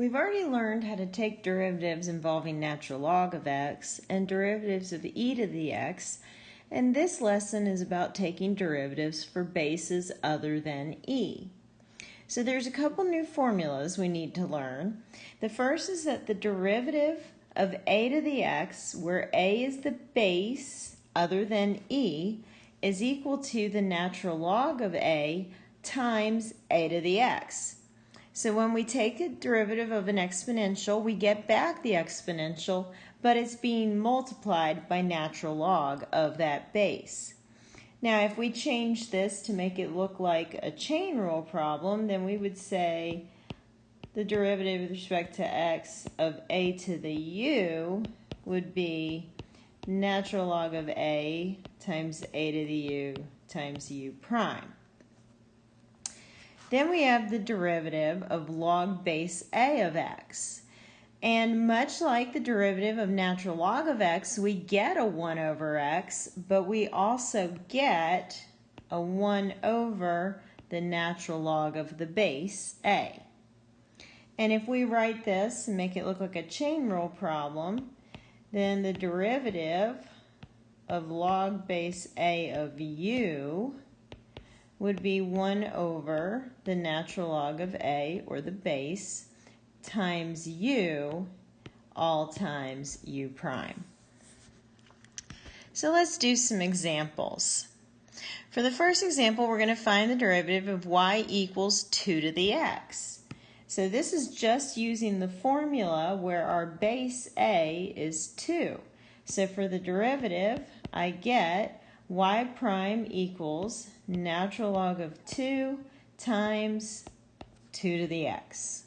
We've already learned how to take derivatives involving natural log of x and derivatives of e to the x, and this lesson is about taking derivatives for bases other than e. So there's a couple new formulas we need to learn. The first is that the derivative of a to the x, where a is the base other than e, is equal to the natural log of a times a to the x. So when we take a derivative of an exponential, we get back the exponential, but it's being multiplied by natural log of that base. Now, if we change this to make it look like a chain rule problem, then we would say the derivative with respect to x of a to the u would be natural log of a times a to the u times u prime. Then we have the derivative of log base a of x. And much like the derivative of natural log of x, we get a 1 over x, but we also get a 1 over the natural log of the base a. And if we write this and make it look like a chain rule problem, then the derivative of log base a of u would be 1 over the natural log of a, or the base, times u, all times u prime. So let's do some examples. For the first example, we're going to find the derivative of y equals 2 to the x. So this is just using the formula where our base a is 2. So for the derivative, I get y prime equals natural log of 2 times 2 to the x.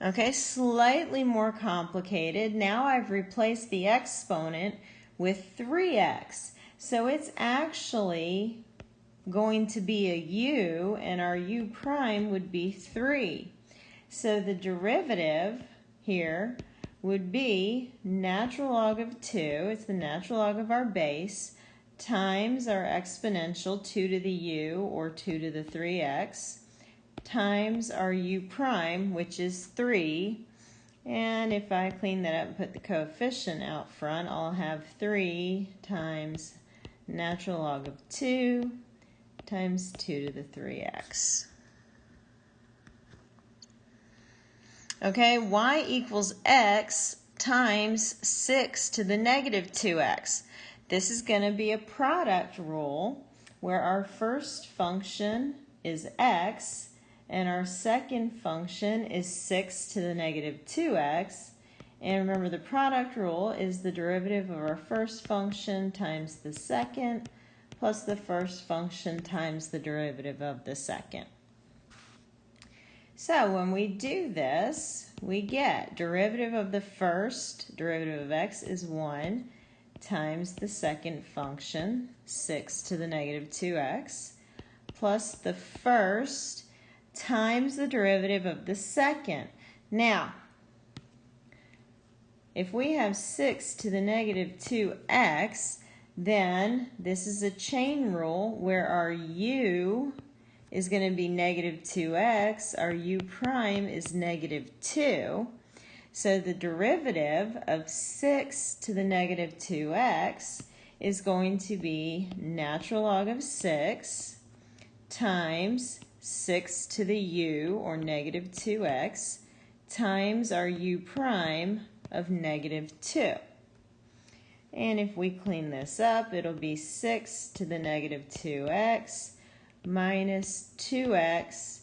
Okay, slightly more complicated. Now I've replaced the exponent with 3x. So it's actually going to be a u, and our u prime would be 3. So the derivative here would be natural log of 2, it's the natural log of our base, times our exponential 2 to the u, or 2 to the 3x, times our u prime, which is 3. And if I clean that up and put the coefficient out front, I'll have 3 times natural log of 2 times 2 to the 3x. Okay, y equals x times 6 to the negative 2x. This is going to be a product rule where our first function is x and our second function is 6 to the negative 2x. And remember the product rule is the derivative of our first function times the second plus the first function times the derivative of the second. So when we do this, we get derivative of the first, derivative of x is 1, times the second function, 6 to the negative 2x, plus the first times the derivative of the second. Now, if we have 6 to the negative 2x, then this is a chain rule where our u is going to be negative 2x. Our u prime is negative 2. So the derivative of 6 to the negative 2x is going to be natural log of 6 times 6 to the u, or negative 2x, times our u prime of negative 2. And if we clean this up, it'll be 6 to the negative 2x minus 2x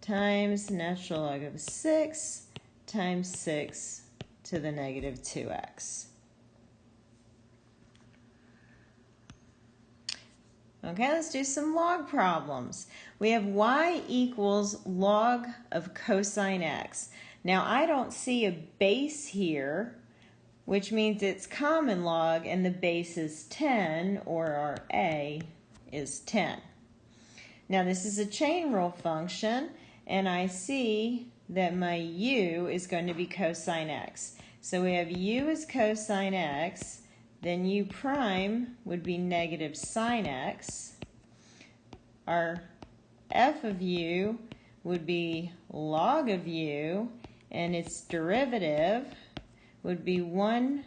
times natural log of 6 times 6 to the negative 2x. Okay, let's do some log problems. We have y equals log of cosine x. Now, I don't see a base here, which means it's common log, and the base is 10, or our a is 10. Now this is a chain rule function, and I see that my u is going to be cosine x. So we have u is cosine x, then u prime would be negative sine x. Our f of u would be log of u, and its derivative would be 1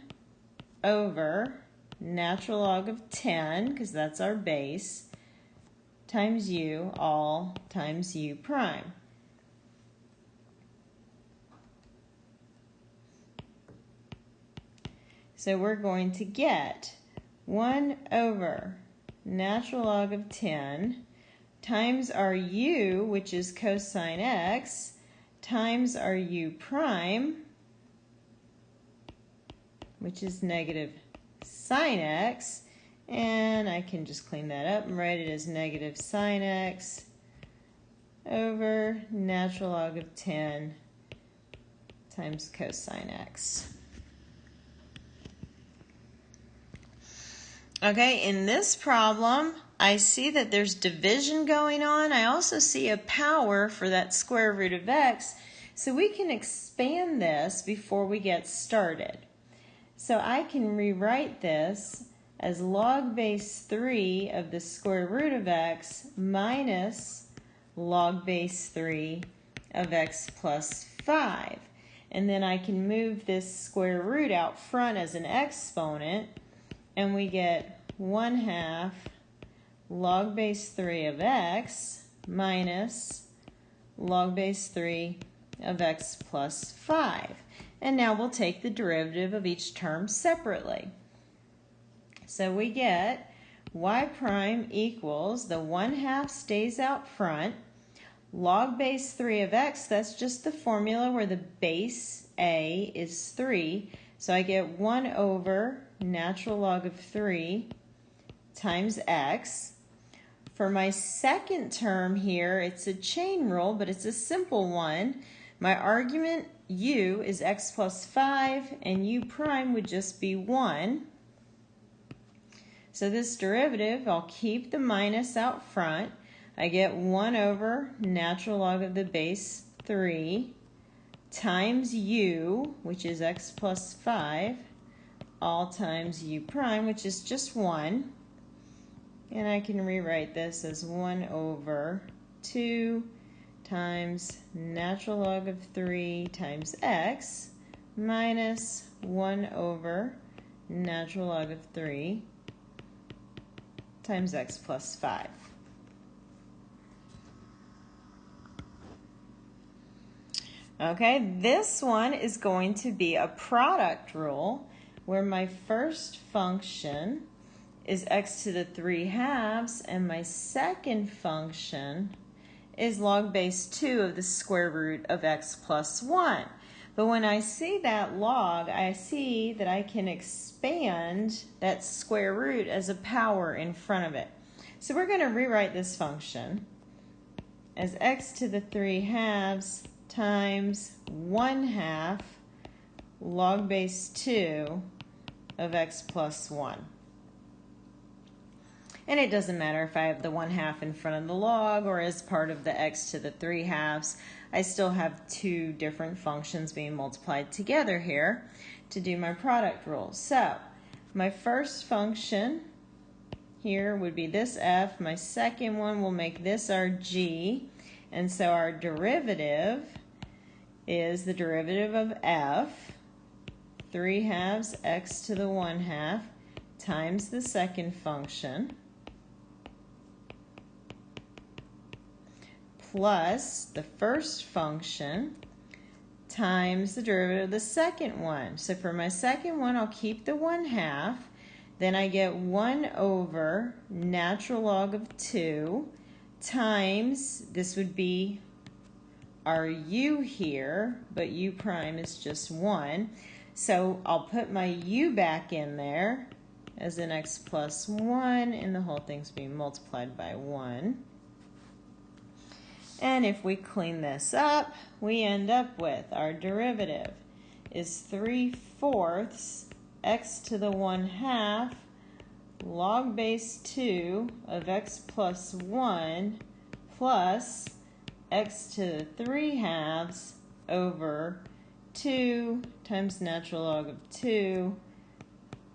over natural log of 10, because that's our base, times u all times u prime. So we're going to get 1 over natural log of 10 times our u, which is cosine x, times our u prime, which is negative sine x, and I can just clean that up and write it as negative sine x over natural log of 10 times cosine x. Okay, in this problem, I see that there's division going on. I also see a power for that square root of x. So we can expand this before we get started. So I can rewrite this as log base 3 of the square root of x minus log base 3 of x plus 5. And then I can move this square root out front as an exponent and we get 1 half log base 3 of x minus log base 3 of x plus 5. And now we'll take the derivative of each term separately. So we get y prime equals, the 1 half stays out front, log base 3 of x, that's just the formula where the base a is 3. So I get 1 over natural log of 3 times x. For my second term here, it's a chain rule, but it's a simple one. My argument u is x plus 5, and u prime would just be 1. So this derivative, I'll keep the minus out front. I get 1 over natural log of the base 3 times u, which is x plus 5, all times u prime, which is just 1. And I can rewrite this as 1 over 2 times natural log of 3 times x minus 1 over natural log of 3 times x plus 5. Okay, this one is going to be a product rule where my first function is x to the 3 halves, and my second function is log base 2 of the square root of x plus 1. But when I see that log, I see that I can expand that square root as a power in front of it. So we're going to rewrite this function as x to the 3 halves times 1 half log base 2 of x plus 1. And it doesn't matter if I have the 1 half in front of the log or as part of the x to the 3 halves. I still have two different functions being multiplied together here to do my product rule. So my first function here would be this f. My second one will make this our g. And so our derivative is the derivative of f, 3 halves x to the 1 half times the second function plus the first function times the derivative of the second one. So for my second one, I'll keep the 1 half. Then I get 1 over natural log of 2 times, this would be our u here, but u prime is just 1. So I'll put my u back in there as an x plus 1, and the whole thing's being multiplied by 1. And if we clean this up, we end up with our derivative is 3 fourths x to the 1 half log base 2 of x plus 1 plus x to the 3 halves over 2 times natural log of 2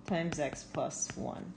times x plus 1.